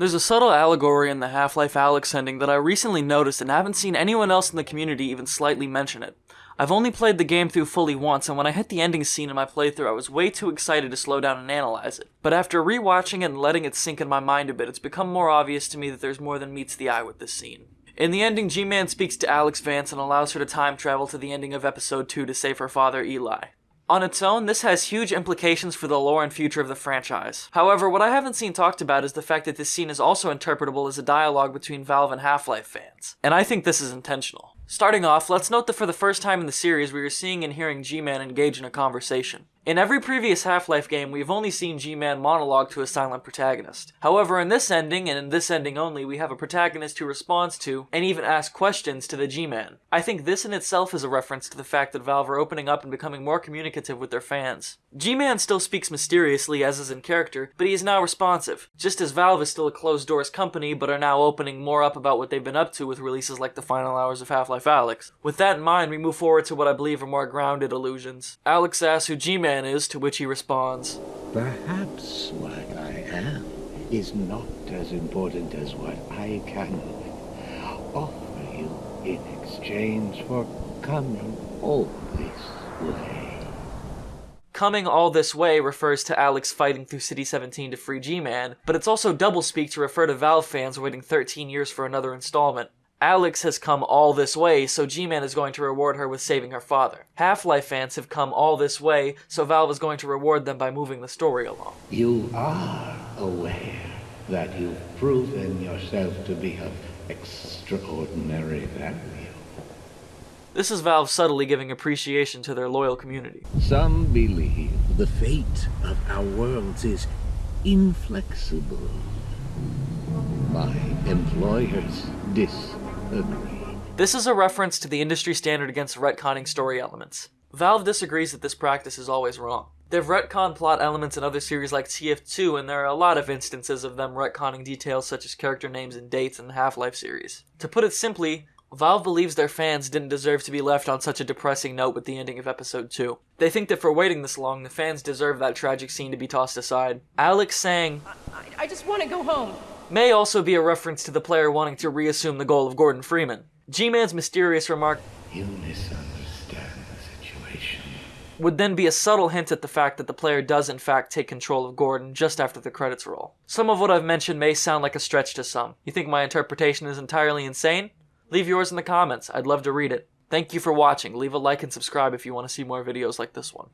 There's a subtle allegory in the Half-Life Alyx ending that I recently noticed and haven't seen anyone else in the community even slightly mention it. I've only played the game through fully once, and when I hit the ending scene in my playthrough, I was way too excited to slow down and analyze it. But after rewatching it and letting it sink in my mind a bit, it's become more obvious to me that there's more than meets the eye with this scene. In the ending, G-Man speaks to Alyx Vance and allows her to time travel to the ending of episode 2 to save her father, Eli. On its own, this has huge implications for the lore and future of the franchise. However, what I haven't seen talked about is the fact that this scene is also interpretable as a dialogue between Valve and Half-Life fans. And I think this is intentional. Starting off, let's note that for the first time in the series, we are seeing and hearing G-Man engage in a conversation. In every previous Half-Life game, we've only seen G-Man monologue to a silent protagonist. However, in this ending, and in this ending only, we have a protagonist who responds to, and even asks questions to the G-Man. I think this in itself is a reference to the fact that Valve are opening up and becoming more communicative with their fans. G-Man still speaks mysteriously, as is in character, but he is now responsive, just as Valve is still a closed-doors company, but are now opening more up about what they've been up to with releases like the final hours of Half-Life Alyx. With that in mind, we move forward to what I believe are more grounded allusions. Alyx asks who G-Man is, to which he responds, Perhaps what I am is not as important as what I can offer you in exchange for coming all this way. Coming all this way refers to Alyx fighting through City 17 to free G-Man, but it's also doublespeak to refer to Valve fans waiting 13 years for another installment. Alyx has come all this way, so G-Man is going to reward her with saving her father. Half-Life fans have come all this way, so Valve is going to reward them by moving the story along. You are aware that you've proven yourself to be of extraordinary value. This is Valve subtly giving appreciation to their loyal community. Some believe the fate of our worlds is inflexible. My employers dis this is a reference to the industry standard against retconning story elements. Valve disagrees that this practice is always wrong. They've retconned plot elements in other series like TF2, and there are a lot of instances of them retconning details such as character names and dates in the Half-Life series. To put it simply, Valve believes their fans didn't deserve to be left on such a depressing note with the ending of episode 2. They think that for waiting this long, the fans deserve that tragic scene to be tossed aside. Alyx saying, I, I just want to go home may also be a reference to the player wanting to reassume the goal of Gordon Freeman. G-Man's mysterious remark, You misunderstand the situation, would then be a subtle hint at the fact that the player does in fact take control of Gordon just after the credits roll. Some of what I've mentioned may sound like a stretch to some. You think my interpretation is entirely insane? Leave yours in the comments, I'd love to read it. Thank you for watching, leave a like and subscribe if you want to see more videos like this one.